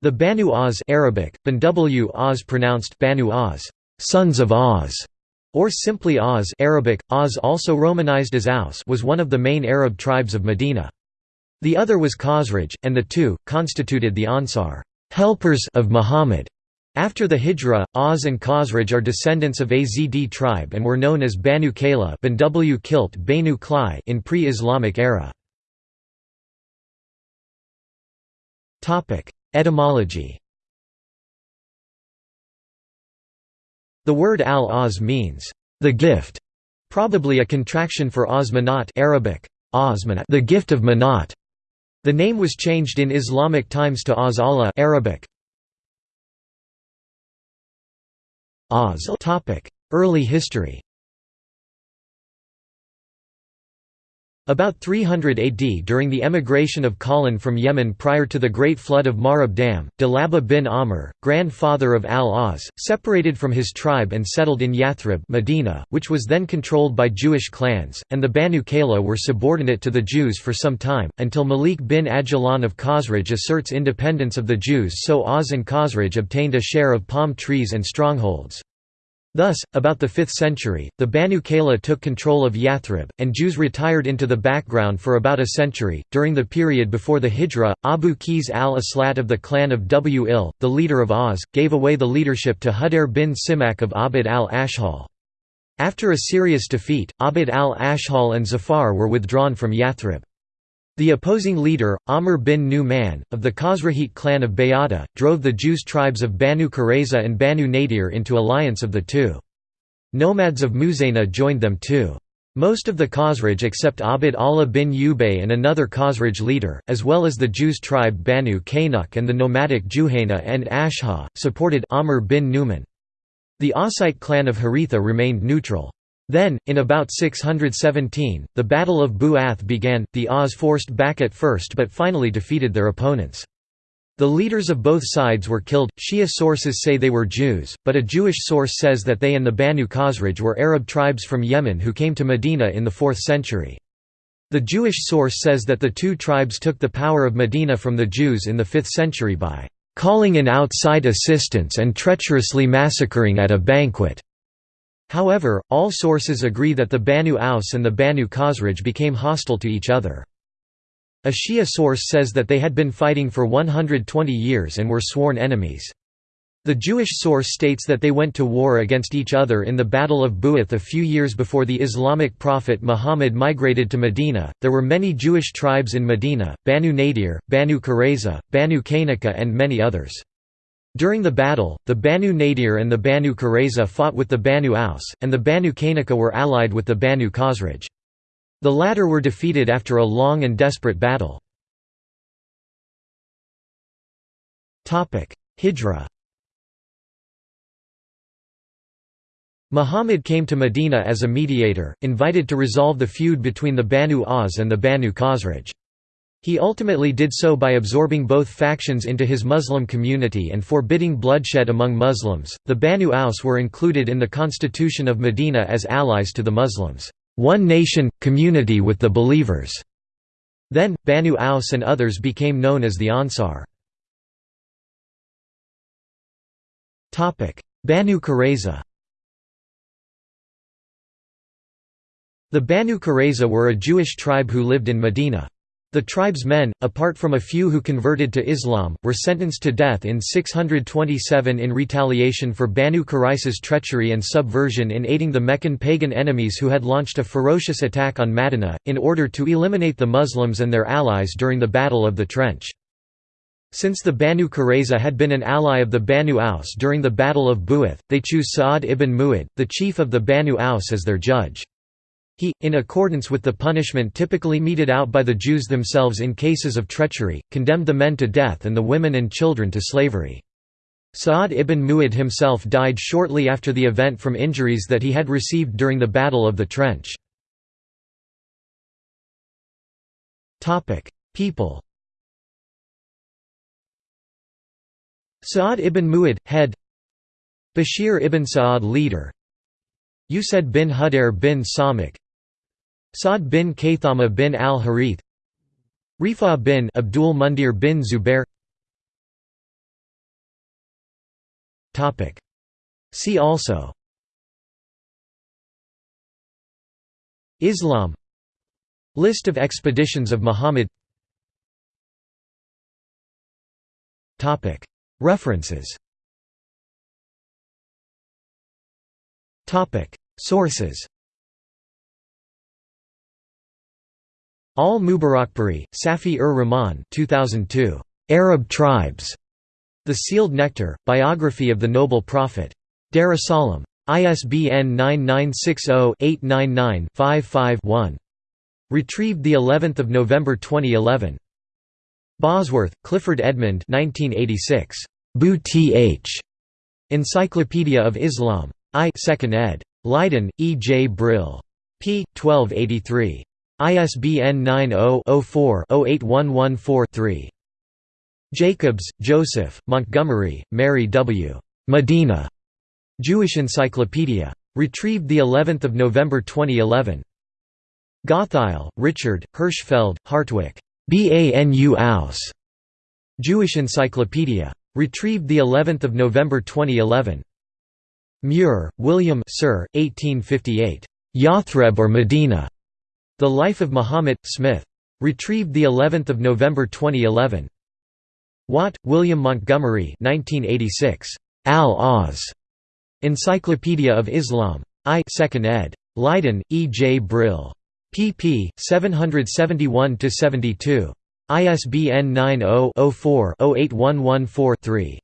The Banu Oz Arabic, Banw Oz pronounced Banu Oz, sons of Oz, or simply Oz Arabic, Oz also romanized as Aus was one of the main Arab tribes of Medina. The other was Khazraj, and the two, constituted the Ansar helpers of Muhammad. After the Hijra, Oz and Khazraj are descendants of Azd tribe and were known as Banu Kayla in pre-Islamic era. Etymology The word al-Oz means, the gift, probably a contraction for Oz Manat Arabic, the gift of Manat. The name was changed in Islamic times to Oz Allah Arabic. Oz Early history About 300 AD during the emigration of Qalan from Yemen prior to the Great Flood of Marib Dam, Dalaba bin Amr, grandfather of al-Az, separated from his tribe and settled in Yathrib Medina, which was then controlled by Jewish clans, and the Banu Kayla were subordinate to the Jews for some time, until Malik bin Ajlan of Khazraj asserts independence of the Jews so Oz and Khazraj obtained a share of palm trees and strongholds. Thus, about the 5th century, the Banu Kayla took control of Yathrib, and Jews retired into the background for about a century. During the period before the Hijra, Abu Qais al-Aslat of the clan of W-Il, the leader of Oz, gave away the leadership to Hudair bin Simak of Abd al-Ashhal. After a serious defeat, Abd al-Ashhal and Zafar were withdrawn from Yathrib. The opposing leader, Amr bin Nu'man, of the Khazrajite clan of Bayada, drove the Jews tribes of Banu Qurayza and Banu Nadir into alliance of the two. Nomads of Muzayna joined them too. Most of the Khazraj except Abd Allah bin Ubay and another Khazraj leader, as well as the Jews tribe Banu Qaynuqa and the nomadic Juhayna and Ashha, supported Amr bin Nu'man. The Ossite clan of Haritha remained neutral. Then, in about 617, the Battle of Bu'ath began, the Oz forced back at first but finally defeated their opponents. The leaders of both sides were killed. Shia sources say they were Jews, but a Jewish source says that they and the Banu Khazraj were Arab tribes from Yemen who came to Medina in the 4th century. The Jewish source says that the two tribes took the power of Medina from the Jews in the 5th century by calling in outside assistance and treacherously massacring at a banquet. However, all sources agree that the Banu Aus and the Banu Khazraj became hostile to each other. A Shia source says that they had been fighting for 120 years and were sworn enemies. The Jewish source states that they went to war against each other in the Battle of Bu'ath a few years before the Islamic prophet Muhammad migrated to Medina. There were many Jewish tribes in Medina Banu Nadir, Banu Qurayza, Banu Qaynuqa, and many others. During the battle, the Banu Nadir and the Banu Qurayza fought with the Banu Aus, and the Banu Qaynuqa were allied with the Banu Khazraj. The latter were defeated after a long and desperate battle. Hijra Muhammad came to Medina as a mediator, invited to resolve the feud between the Banu Aus and the Banu Khazraj. He ultimately did so by absorbing both factions into his Muslim community and forbidding bloodshed among Muslims. The Banu Aus were included in the constitution of Medina as allies to the Muslims, one nation, community with the believers. Then, Banu Aus and others became known as the Ansar. Banu Qurayza The Banu Qurayza were a Jewish tribe who lived in Medina. The tribe's men, apart from a few who converted to Islam, were sentenced to death in 627 in retaliation for Banu Qurayza's treachery and subversion in aiding the Meccan pagan enemies who had launched a ferocious attack on Madinah, in order to eliminate the Muslims and their allies during the Battle of the Trench. Since the Banu Qurayza had been an ally of the Banu Aus during the Battle of Bu'ath, they choose Sa'ad ibn Mu'ad, the chief of the Banu Aus as their judge. He, in accordance with the punishment typically meted out by the Jews themselves in cases of treachery, condemned the men to death and the women and children to slavery. Sa'ad ibn Mu'ad himself died shortly after the event from injuries that he had received during the Battle of the Trench. People Sa'ad ibn Mu'ad, head Bashir ibn Sa'ad leader Usaid bin Hudair bin Simak Sa'd bin Khaythama bin al-Harith Rifa bin Abdul Mundir bin Zubair. Topic. See also. Islam. List of expeditions of Muhammad. Topic. References. Topic. Sources Al-Mubarakpuri, Safi-ur-Rahman 2002. Arab Tribes. The Sealed Nectar, Biography of the Noble Prophet. Darussalam. ISBN 9960-899-55-1. Retrieved the 11th of November 2011. Bosworth, Clifford Edmund 1986. Bu. Encyclopedia of Islam. I 2nd ed. Leiden, E. J. Brill. p. 1283. ISBN 90-04-08114-3. Jacobs, Joseph, Montgomery, Mary W. Medina. Jewish Encyclopedia. Retrieved the 11th of November 2011. Gottheil, Richard, Hirschfeld, Hartwig. Banu Aus. Jewish Encyclopedia. Retrieved the 11th of November 2011. Muir, William Sir, 1858. Yathreb or Medina. The Life of Muhammad, Smith. Retrieved the 11th of November 2011. Watt, William Montgomery 1986. Al-Oz. Encyclopedia of Islam. I 2nd ed. Leiden, E. J. Brill. pp. 771–72. ISBN 90 04 08114 3.